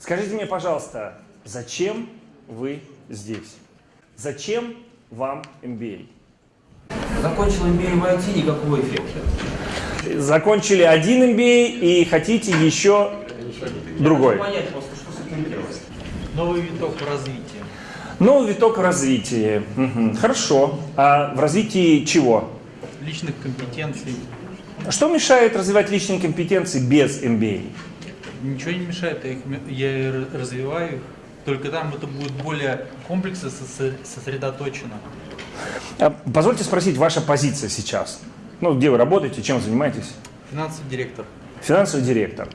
Скажите мне, пожалуйста, зачем вы здесь? Зачем вам MBA? Закончил MBA в IT, никакого эффекта. Закончили один MBA и хотите еще другой. Понять просто, что с этим делать. Новый виток в развитии. Новый виток в развитии. Хорошо. А в развитии чего? Личных компетенций. Что мешает развивать личные компетенции без MBA? Ничего не мешает, я, их, я развиваю их. Только там это будет более комплексно сосредоточено. А Позвольте спросить, ваша позиция сейчас? Ну, где вы работаете, чем занимаетесь? Финансовый директор. Финансовый директор.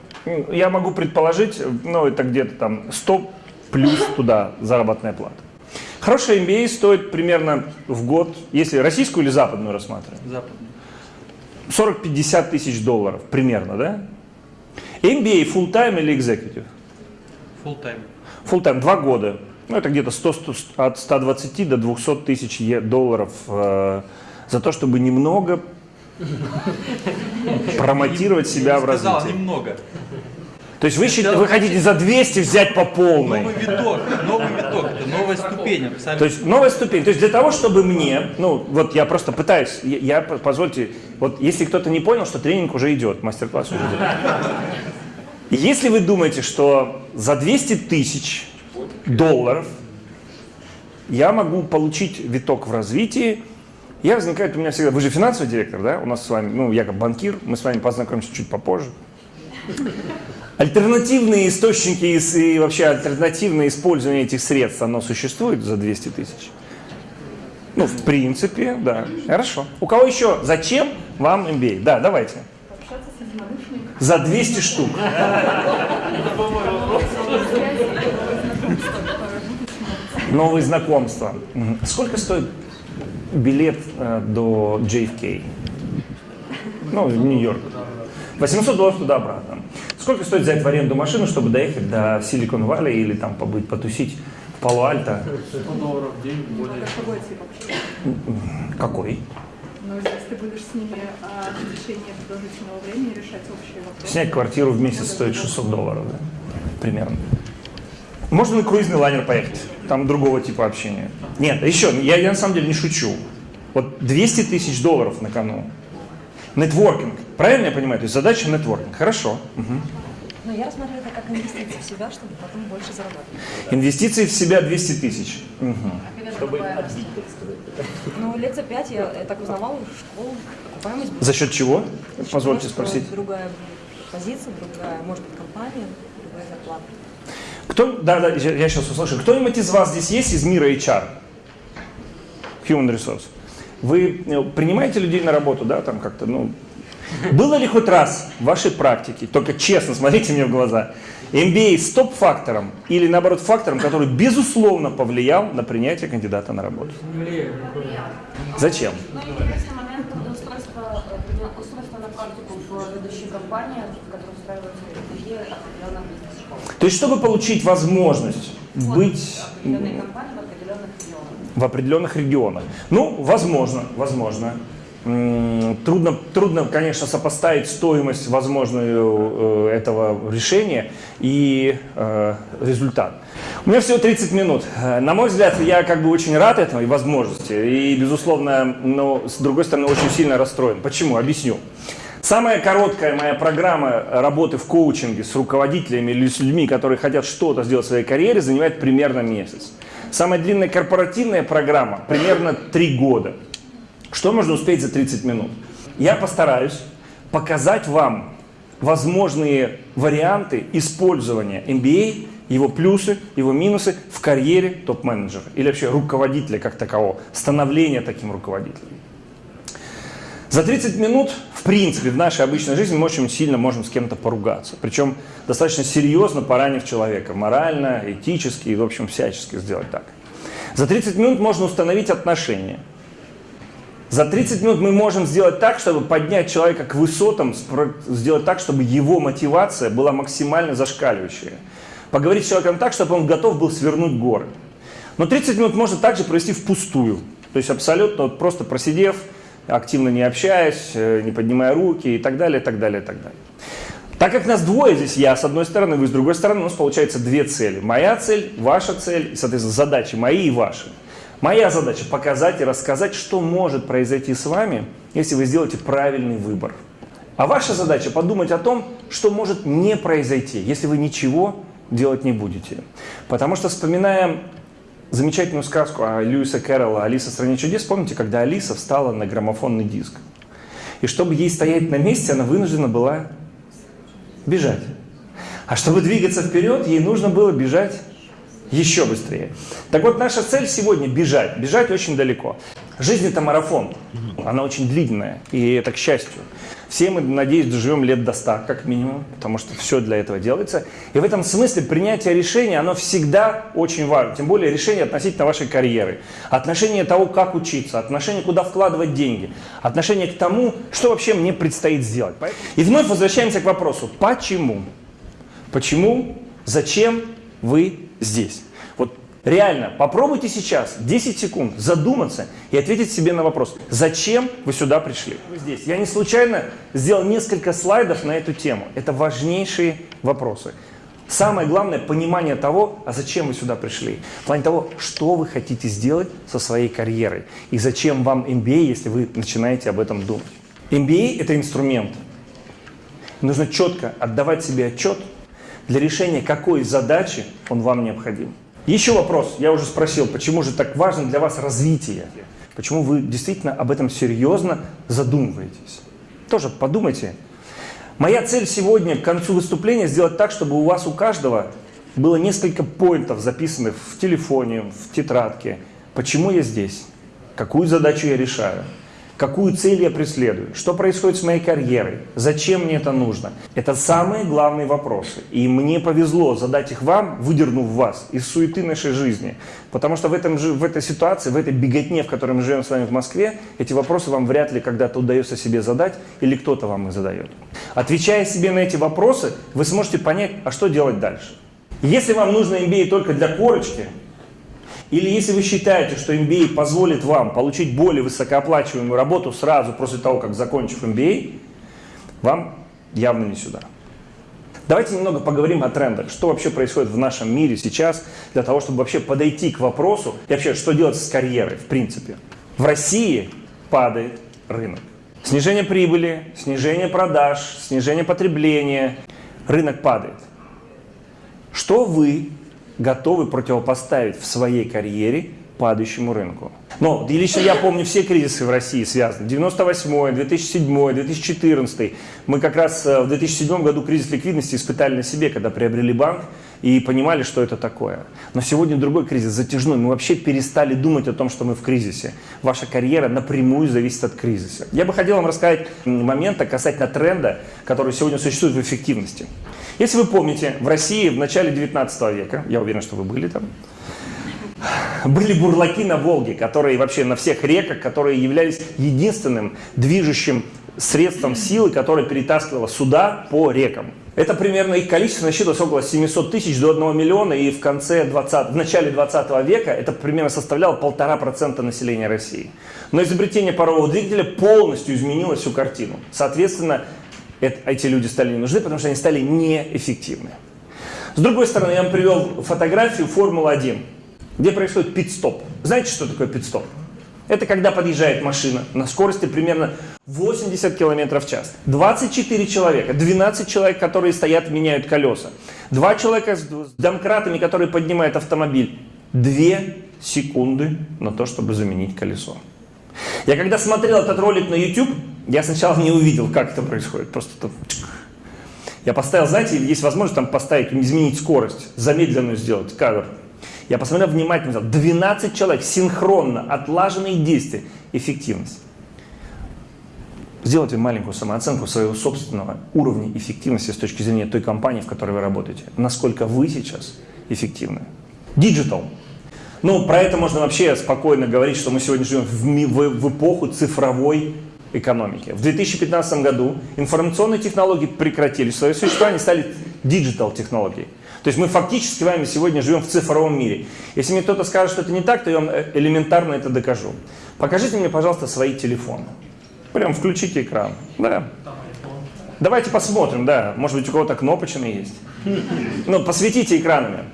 Я могу предположить, ну, это где-то там 100 плюс туда заработная плата. Хорошая MBA стоит примерно в год, если российскую или западную рассматриваем, Западный. 40-50 тысяч долларов примерно, да? MBA full time или executive? Full time. Full time, два года. Ну, это где-то 100, 100 от 120 до 200 тысяч долларов э, за то, чтобы немного промотировать себя в сказал развитии. немного. То есть вы, счит- вы хотите за 200 взять по полной? Новый виток, новый виток, это новая ступень абсолютно. То есть новая ступень. То есть для того, чтобы мне, ну вот я просто пытаюсь, я, я, позвольте, вот если кто-то не понял, что тренинг уже идет, мастер-класс уже идет. Если вы думаете, что за 200 тысяч долларов я могу получить виток в развитии, я возникает у меня всегда, вы же финансовый директор, да, у нас с вами, ну я как банкир, мы с вами познакомимся чуть попозже. Альтернативные источники и вообще альтернативное использование этих средств, оно существует за 200 тысяч? Ну, в принципе, да. Хорошо. У кого еще? Зачем вам MBA? Да, давайте. За 200 штук. Новые знакомства. Сколько стоит билет э, до JFK? Ну, в Нью-Йорк. 800 долларов туда-обратно. Сколько стоит взять в аренду машину, чтобы доехать до Силикон Валли или там побыть, потусить в Пало-Альто? Какой тип общения? Какой? Но если ты будешь с ними а, в течение продолжительного времени решать общие вопросы. Снять квартиру в месяц стоит 600 долларов, да? примерно. Можно на круизный лайнер поехать, там другого типа общения. Нет, еще, я, я на самом деле не шучу. Вот 200 тысяч долларов на кону. Нетворкинг, правильно я понимаю? То есть задача нетворкинг, хорошо. Мгм. Но я рассматриваю это как инвестиции в себя, чтобы потом больше зарабатывать. Инвестиции в себя 200 тысяч. Мгм. Ну, лет за пять я, я так узнавала школу, окупаемость. будет. За счет чего? За счет Позвольте спросить. Другая позиция, другая, может быть, компания, другая зарплата. Кто, да, да, я, я сейчас услышу. Кто-нибудь из вас здесь есть из мира HR? Human Resource. Вы э, принимаете людей на работу, да, там как-то, ну... Было ли хоть раз в вашей практике, только честно, смотрите мне в глаза, MBA стоп-фактором или, наоборот, фактором, который, безусловно, повлиял на принятие кандидата на работу? Зачем? Ну, э. То есть, чтобы получить возможность быть в определенных регионах. Ну, возможно, возможно. Трудно, трудно, конечно, сопоставить стоимость возможную э, этого решения и э, результат. У меня всего 30 минут. На мой взгляд, я как бы очень рад этому и возможности. И, безусловно, но с другой стороны, очень сильно расстроен. Почему? Объясню. Самая короткая моя программа работы в коучинге с руководителями или с людьми, которые хотят что-то сделать в своей карьере, занимает примерно месяц. Самая длинная корпоративная программа примерно 3 года. Что можно успеть за 30 минут? Я постараюсь показать вам возможные варианты использования MBA, его плюсы, его минусы в карьере топ-менеджера или вообще руководителя как такового, становления таким руководителем. За 30 минут, в принципе, в нашей обычной жизни мы очень сильно можем с кем-то поругаться. Причем достаточно серьезно поранив человека. Морально, этически и, в общем, всячески сделать так. За 30 минут можно установить отношения. За 30 минут мы можем сделать так, чтобы поднять человека к высотам, сделать так, чтобы его мотивация была максимально зашкаливающая. Поговорить с человеком так, чтобы он готов был свернуть горы. Но 30 минут можно также провести впустую. То есть абсолютно вот просто просидев, активно не общаясь, э, не поднимая руки и так далее, и так далее, и так далее. Так как нас двое здесь, я с одной стороны, вы с другой стороны, у нас получается две цели. Моя цель, ваша цель, и, соответственно, задачи мои и ваши. Моя задача показать и рассказать, что может произойти с вами, если вы сделаете правильный выбор. А ваша задача подумать о том, что может не произойти, если вы ничего делать не будете. Потому что вспоминая замечательную сказку о Льюиса Кэрролла «Алиса в стране чудес», помните, когда Алиса встала на граммофонный диск? И чтобы ей стоять на месте, она вынуждена была бежать. А чтобы двигаться вперед, ей нужно было бежать еще быстрее. Так вот, наша цель сегодня бежать. Бежать очень далеко. Жизнь это марафон. Она очень длинная. И это к счастью. Все мы, надеюсь, доживем лет до 100, как минимум, потому что все для этого делается. И в этом смысле принятие решения, оно всегда очень важно. Тем более решение относительно вашей карьеры. Отношение того, как учиться, отношение, куда вкладывать деньги. Отношение к тому, что вообще мне предстоит сделать. И вновь возвращаемся к вопросу, почему? Почему, зачем вы здесь? Реально, попробуйте сейчас 10 секунд задуматься и ответить себе на вопрос, зачем вы сюда пришли? Вы здесь. Я не случайно сделал несколько слайдов на эту тему. Это важнейшие вопросы. Самое главное – понимание того, а зачем вы сюда пришли. В плане того, что вы хотите сделать со своей карьерой. И зачем вам MBA, если вы начинаете об этом думать. MBA – это инструмент. Нужно четко отдавать себе отчет для решения какой задачи он вам необходим. Еще вопрос. Я уже спросил, почему же так важно для вас развитие? Почему вы действительно об этом серьезно задумываетесь? Тоже подумайте. Моя цель сегодня к концу выступления сделать так, чтобы у вас у каждого было несколько поинтов, записанных в телефоне, в тетрадке. Почему я здесь? Какую задачу я решаю? Какую цель я преследую? Что происходит с моей карьерой? Зачем мне это нужно? Это самые главные вопросы. И мне повезло задать их вам, выдернув вас из суеты нашей жизни. Потому что в, этом, в этой ситуации, в этой беготне, в которой мы живем с вами в Москве, эти вопросы вам вряд ли когда-то удается себе задать или кто-то вам их задает. Отвечая себе на эти вопросы, вы сможете понять, а что делать дальше. Если вам нужно MBA только для корочки, или если вы считаете, что MBA позволит вам получить более высокооплачиваемую работу сразу после того, как закончив MBA, вам явно не сюда. Давайте немного поговорим о трендах. Что вообще происходит в нашем мире сейчас для того, чтобы вообще подойти к вопросу и вообще, что делать с карьерой в принципе. В России падает рынок. Снижение прибыли, снижение продаж, снижение потребления. Рынок падает. Что вы готовы противопоставить в своей карьере падающему рынку. Но и лично я помню все кризисы в России связаны. 98 2007 2014 Мы как раз э, в 2007 году кризис ликвидности испытали на себе, когда приобрели банк и понимали, что это такое. Но сегодня другой кризис, затяжной. Мы вообще перестали думать о том, что мы в кризисе. Ваша карьера напрямую зависит от кризиса. Я бы хотел вам рассказать момент касательно тренда, который сегодня существует в эффективности. Если вы помните, в России в начале 19 века, я уверен, что вы были там, были бурлаки на Волге, которые вообще на всех реках, которые являлись единственным движущим средством силы, которое перетаскивало суда по рекам. Это примерно их количество насчитывалось около 700 тысяч до 1 миллиона, и в, конце 20, в начале 20 века это примерно составляло полтора процента населения России. Но изобретение парового двигателя полностью изменило всю картину. Соответственно, эти люди стали не нужны, потому что они стали неэффективны. С другой стороны, я вам привел фотографию Формулы-1 где происходит пит-стоп. Знаете, что такое пит-стоп? Это когда подъезжает машина на скорости примерно 80 км в час. 24 человека, 12 человек, которые стоят, меняют колеса. Два человека с домкратами, которые поднимают автомобиль. Две секунды на то, чтобы заменить колесо. Я когда смотрел этот ролик на YouTube, я сначала не увидел, как это происходит. Просто тут... Я поставил, знаете, есть возможность там поставить, изменить скорость, замедленную сделать кадр. Я посмотрел внимательно, 12 человек, синхронно, отлаженные действия, эффективность. Сделайте маленькую самооценку своего собственного уровня эффективности с точки зрения той компании, в которой вы работаете. Насколько вы сейчас эффективны. Digital. Ну, про это можно вообще спокойно говорить, что мы сегодня живем в, в, в эпоху цифровой экономики. В 2015 году информационные технологии прекратили свое существование, стали digital технологии. То есть мы фактически с вами сегодня живем в цифровом мире. Если мне кто-то скажет, что это не так, то я вам э, элементарно это докажу. Покажите мне, пожалуйста, свои телефоны. Прям включите экран. Да. Давайте посмотрим, да. Может быть, у кого-то кнопочный есть. Ну, посветите экранами.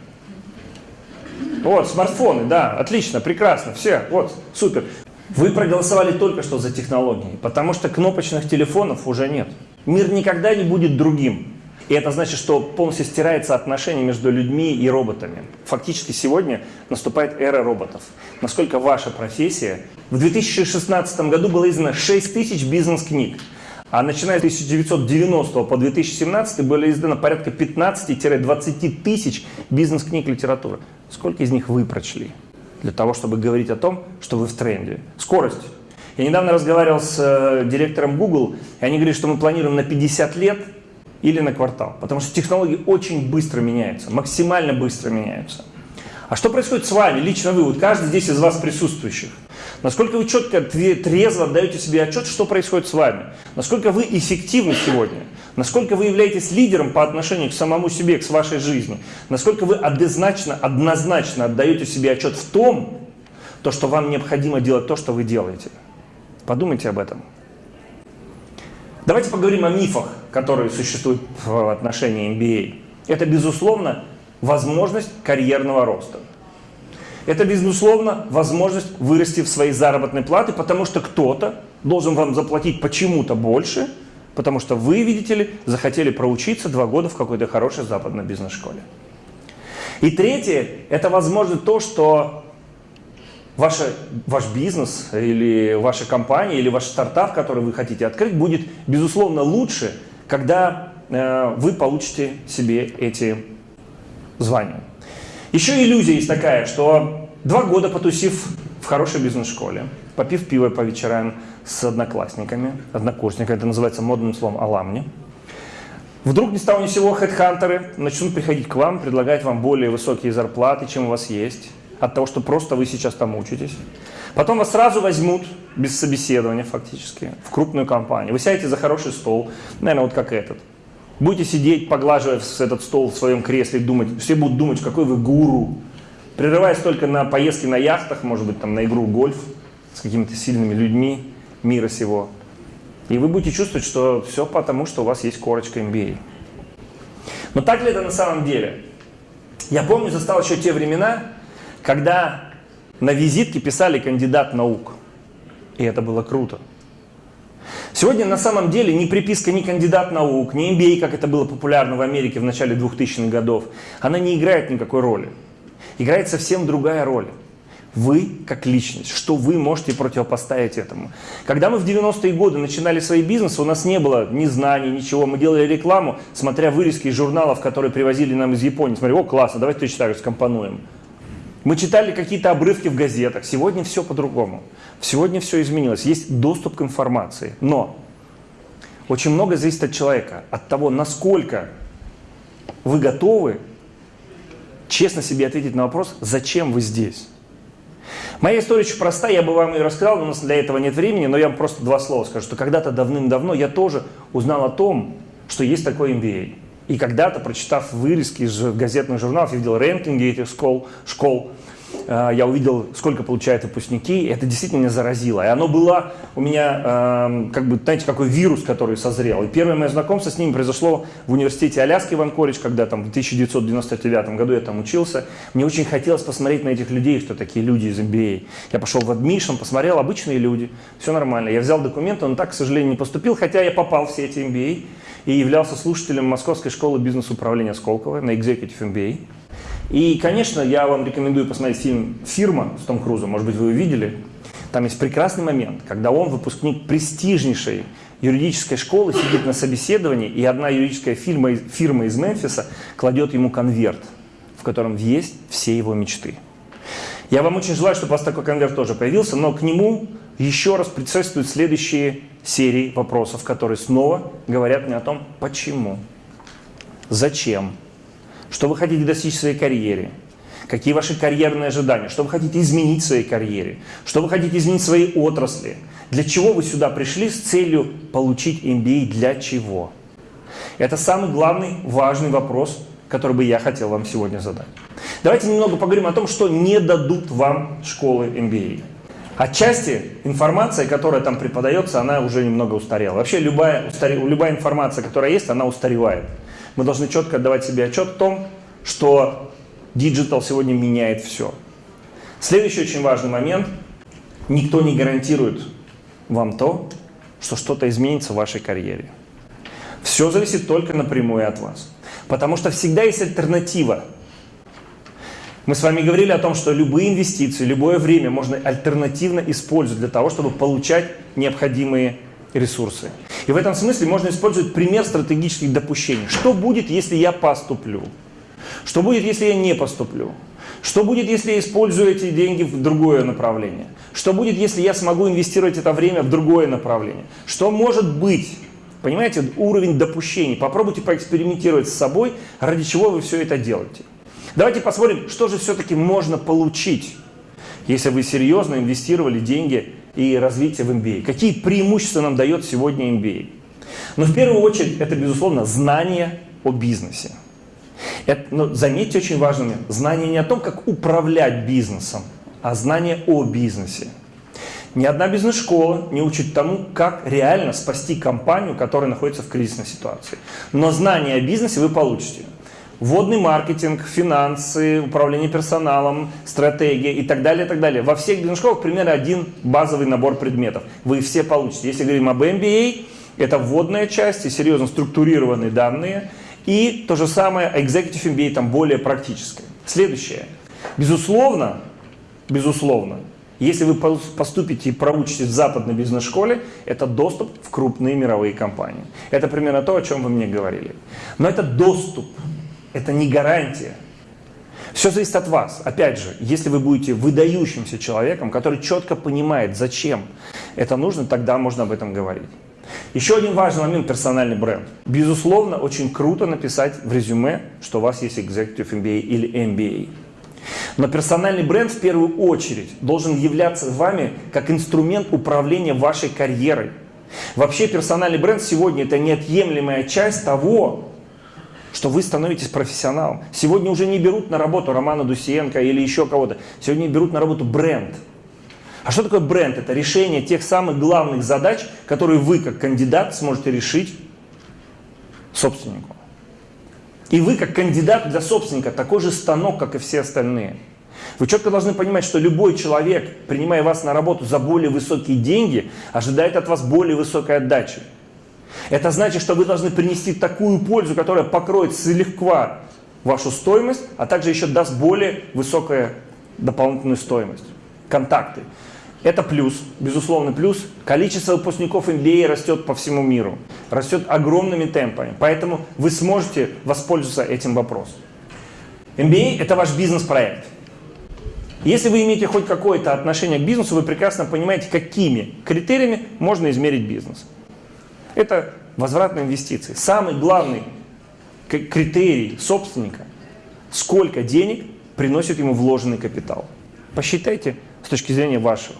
Вот, смартфоны, да, отлично, прекрасно, все, вот, супер. Вы проголосовали только что за технологии, потому что кнопочных телефонов уже нет. Мир никогда не будет другим. И это значит, что полностью стирается отношение между людьми и роботами. Фактически сегодня наступает эра роботов. Насколько ваша профессия... В 2016 году было издано 6 тысяч бизнес-книг. А начиная с 1990 по 2017 было издано порядка 15-20 тысяч бизнес-книг литературы. Сколько из них вы прочли? Для того, чтобы говорить о том, что вы в тренде. Скорость. Я недавно разговаривал с э, директором Google, и они говорят, что мы планируем на 50 лет или на квартал. Потому что технологии очень быстро меняются, максимально быстро меняются. А что происходит с вами, лично вы, вот каждый здесь из вас присутствующих? Насколько вы четко, трезво отдаете себе отчет, что происходит с вами? Насколько вы эффективны сегодня? Насколько вы являетесь лидером по отношению к самому себе, к вашей жизни? Насколько вы однозначно, однозначно отдаете себе отчет в том, то, что вам необходимо делать то, что вы делаете? Подумайте об этом. Давайте поговорим о мифах, которые существуют в отношении MBA. Это, безусловно, возможность карьерного роста. Это, безусловно, возможность вырасти в своей заработной платы, потому что кто-то должен вам заплатить почему-то больше, потому что вы, видите ли, захотели проучиться два года в какой-то хорошей западной бизнес-школе. И третье, это возможно то, что ваша, ваш бизнес или ваша компания или ваш стартап, который вы хотите открыть, будет, безусловно, лучше, когда э, вы получите себе эти звания. Еще иллюзия есть такая, что два года потусив в хорошей бизнес-школе, попив пиво по вечерам с одноклассниками, однокурсниками, это называется модным словом «аламни», Вдруг ни с того ни сего хедхантеры начнут приходить к вам, предлагать вам более высокие зарплаты, чем у вас есть от того, что просто вы сейчас там учитесь. Потом вас сразу возьмут, без собеседования фактически, в крупную компанию. Вы сядете за хороший стол, наверное, вот как этот. Будете сидеть, поглаживая этот стол в своем кресле и думать, все будут думать, какой вы гуру. Прерываясь только на поездки на яхтах, может быть, там на игру в гольф с какими-то сильными людьми мира сего. И вы будете чувствовать, что все потому, что у вас есть корочка MBA. Но так ли это на самом деле? Я помню, застал еще те времена, когда на визитке писали кандидат наук. И это было круто. Сегодня на самом деле ни приписка ни кандидат наук, ни MBA, как это было популярно в Америке в начале 2000-х годов, она не играет никакой роли. Играет совсем другая роль. Вы как личность, что вы можете противопоставить этому. Когда мы в 90-е годы начинали свои бизнесы, у нас не было ни знаний, ничего. Мы делали рекламу, смотря вырезки из журналов, которые привозили нам из Японии. Смотри, о, классно, давайте точно так же скомпонуем. Мы читали какие-то обрывки в газетах. Сегодня все по-другому. Сегодня все изменилось. Есть доступ к информации. Но очень много зависит от человека, от того, насколько вы готовы честно себе ответить на вопрос, зачем вы здесь. Моя история очень простая, я бы вам ее рассказал, но у нас для этого нет времени, но я вам просто два слова скажу, что когда-то давным-давно я тоже узнал о том, что есть такой MBA. И когда-то, прочитав вырезки из газетных журналов, я видел рейтинги этих школ, школ э, я увидел, сколько получают выпускники, это действительно меня заразило. И оно было у меня, э, как бы, знаете, какой вирус, который созрел. И первое мое знакомство с ними произошло в университете Аляски в Анкоридж, когда там в 1999 году я там учился. Мне очень хотелось посмотреть на этих людей, что такие люди из MBA. Я пошел в адмишн, посмотрел, обычные люди, все нормально. Я взял документы, но так, к сожалению, не поступил, хотя я попал в все эти MBA и являлся слушателем Московской школы бизнес-управления Сколково на Executive MBA. И, конечно, я вам рекомендую посмотреть фильм «Фирма» с Том Крузом, может быть, вы его видели. Там есть прекрасный момент, когда он, выпускник престижнейшей юридической школы, сидит на собеседовании, и одна юридическая фирма, фирма из Мемфиса кладет ему конверт, в котором есть все его мечты. Я вам очень желаю, чтобы у вас такой конверт тоже появился, но к нему еще раз предшествуют следующие серии вопросов, которые снова говорят мне о том, почему, зачем, что вы хотите достичь в своей карьере, какие ваши карьерные ожидания, что вы хотите изменить в своей карьере, что вы хотите изменить в своей отрасли, для чего вы сюда пришли с целью получить MBA, для чего. Это самый главный, важный вопрос, который бы я хотел вам сегодня задать. Давайте немного поговорим о том, что не дадут вам школы MBA. Отчасти информация, которая там преподается, она уже немного устарела. Вообще любая, устаре- любая информация, которая есть, она устаревает. Мы должны четко отдавать себе отчет в том, что digital сегодня меняет все. Следующий очень важный момент. Никто не гарантирует вам то, что что-то изменится в вашей карьере. Все зависит только напрямую от вас. Потому что всегда есть альтернатива. Мы с вами говорили о том, что любые инвестиции, любое время можно альтернативно использовать для того, чтобы получать необходимые ресурсы. И в этом смысле можно использовать пример стратегических допущений. Что будет, если я поступлю? Что будет, если я не поступлю? Что будет, если я использую эти деньги в другое направление? Что будет, если я смогу инвестировать это время в другое направление? Что может быть? Понимаете, уровень допущений. Попробуйте поэкспериментировать с собой, ради чего вы все это делаете. Давайте посмотрим, что же все-таки можно получить, если вы серьезно инвестировали деньги и развитие в MBA. Какие преимущества нам дает сегодня MBA? Но в первую очередь это, безусловно, знание о бизнесе. Это, но заметьте очень важный момент. Знание не о том, как управлять бизнесом, а знание о бизнесе. Ни одна бизнес-школа не учит тому, как реально спасти компанию, которая находится в кризисной ситуации. Но знание о бизнесе вы получите. Вводный маркетинг, финансы, управление персоналом, стратегия и так далее, и так далее. Во всех бизнес-школах примерно один базовый набор предметов. Вы все получите. Если говорим об MBA, это вводная часть и серьезно структурированные данные. И то же самое Executive MBA, там более практическое. Следующее. Безусловно, безусловно, если вы поступите и проучитесь в западной бизнес-школе, это доступ в крупные мировые компании. Это примерно то, о чем вы мне говорили. Но это доступ, это не гарантия. Все зависит от вас. Опять же, если вы будете выдающимся человеком, который четко понимает, зачем это нужно, тогда можно об этом говорить. Еще один важный момент – персональный бренд. Безусловно, очень круто написать в резюме, что у вас есть Executive MBA или MBA. Но персональный бренд в первую очередь должен являться вами как инструмент управления вашей карьерой. Вообще персональный бренд сегодня это неотъемлемая часть того, что вы становитесь профессионалом. Сегодня уже не берут на работу Романа Дусиенко или еще кого-то. Сегодня берут на работу бренд. А что такое бренд? Это решение тех самых главных задач, которые вы как кандидат сможете решить собственнику. И вы как кандидат для собственника такой же станок, как и все остальные. Вы четко должны понимать, что любой человек, принимая вас на работу за более высокие деньги, ожидает от вас более высокой отдачи. Это значит, что вы должны принести такую пользу, которая покроет слегка вашу стоимость, а также еще даст более высокую дополнительную стоимость. Контакты. Это плюс, безусловно плюс. Количество выпускников MBA растет по всему миру. Растет огромными темпами. Поэтому вы сможете воспользоваться этим вопросом. MBA – это ваш бизнес-проект. Если вы имеете хоть какое-то отношение к бизнесу, вы прекрасно понимаете, какими критериями можно измерить бизнес. Это возвратные инвестиции. Самый главный критерий собственника – сколько денег приносит ему вложенный капитал. Посчитайте с точки зрения вашего.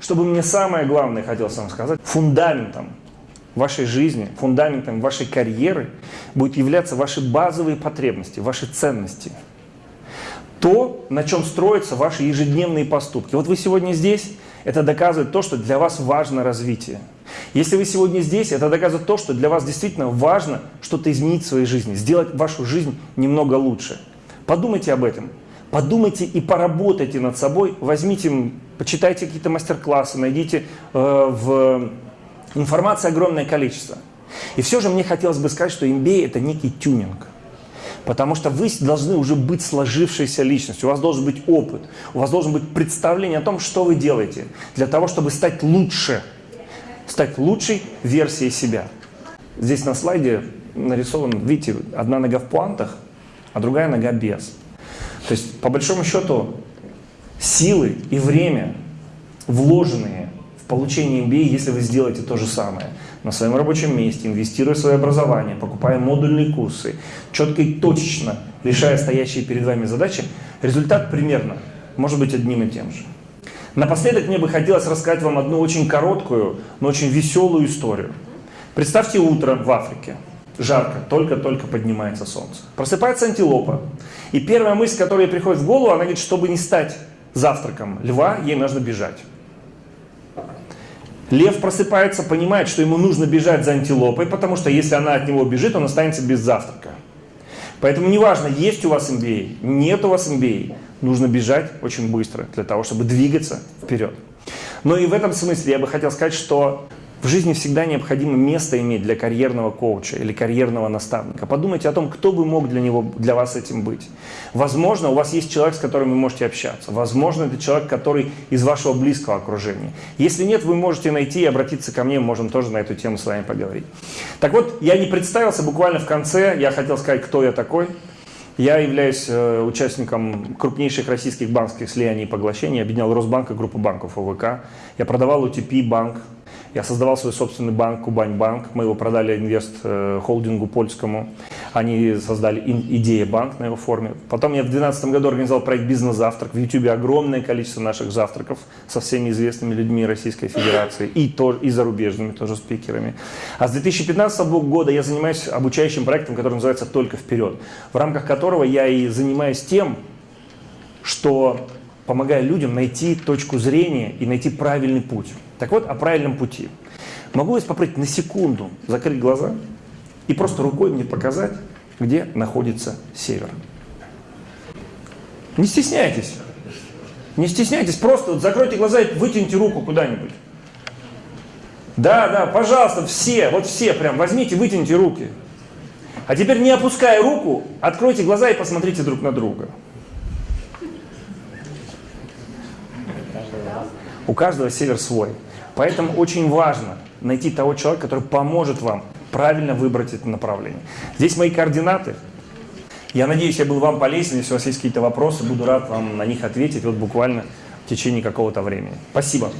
Чтобы мне самое главное хотелось вам сказать, фундаментом вашей жизни, фундаментом вашей карьеры будет являться ваши базовые потребности, ваши ценности. То, на чем строятся ваши ежедневные поступки. Вот вы сегодня здесь, это доказывает то, что для вас важно развитие. Если вы сегодня здесь, это доказывает то, что для вас действительно важно что-то изменить в своей жизни, сделать вашу жизнь немного лучше. Подумайте об этом. Подумайте и поработайте над собой. Возьмите, почитайте какие-то мастер-классы, найдите э, в информации огромное количество. И все же мне хотелось бы сказать, что MBA это некий тюнинг. Потому что вы должны уже быть сложившейся личностью, у вас должен быть опыт, у вас должен быть представление о том, что вы делаете, для того, чтобы стать лучше, стать лучшей версией себя. Здесь на слайде нарисован, видите, одна нога в пуантах, а другая нога без. То есть, по большому счету, силы и время, вложенные в получение MBA, если вы сделаете то же самое на своем рабочем месте, инвестируя в свое образование, покупая модульные курсы, четко и точечно решая стоящие перед вами задачи, результат примерно может быть одним и тем же. Напоследок мне бы хотелось рассказать вам одну очень короткую, но очень веселую историю. Представьте утро в Африке. Жарко, только-только поднимается солнце. Просыпается антилопа. И первая мысль, которая приходит в голову, она говорит, чтобы не стать завтраком льва, ей нужно бежать. Лев просыпается, понимает, что ему нужно бежать за антилопой, потому что если она от него бежит, он останется без завтрака. Поэтому неважно, есть у вас MBA, нет у вас MBA, нужно бежать очень быстро для того, чтобы двигаться вперед. Но и в этом смысле я бы хотел сказать, что в жизни всегда необходимо место иметь для карьерного коуча или карьерного наставника. Подумайте о том, кто бы мог для, него, для вас этим быть. Возможно, у вас есть человек, с которым вы можете общаться. Возможно, это человек, который из вашего близкого окружения. Если нет, вы можете найти и обратиться ко мне, мы можем тоже на эту тему с вами поговорить. Так вот, я не представился, буквально в конце я хотел сказать, кто я такой. Я являюсь э, участником крупнейших российских банковских слияний и поглощений. Объединял Росбанк и группу банков ОВК. Я продавал UTP банк. Я создавал свой собственный банк Кубань-банк. Мы его продали инвест э, холдингу польскому. Они создали Идея банк на его форме. Потом я в 2012 году организовал проект «Бизнес-завтрак». В YouTube огромное количество наших завтраков со всеми известными людьми Российской Федерации и, тоже, и зарубежными тоже спикерами. А с 2015 года я занимаюсь обучающим проектом, который называется «Только вперед», в рамках которого я и занимаюсь тем, что помогаю людям найти точку зрения и найти правильный путь. Так вот, о правильном пути. Могу вас попросить на секунду закрыть глаза и просто рукой мне показать, где находится север. Не стесняйтесь. Не стесняйтесь, просто вот закройте глаза и вытяните руку куда-нибудь. Да, да, пожалуйста, все, вот все прям возьмите, вытяните руки. А теперь не опуская руку, откройте глаза и посмотрите друг на друга. У каждого север свой. Поэтому очень важно найти того человека, который поможет вам правильно выбрать это направление. Здесь мои координаты. Я надеюсь, я был вам полезен. Если у вас есть какие-то вопросы, буду рад вам на них ответить вот буквально в течение какого-то времени. Спасибо.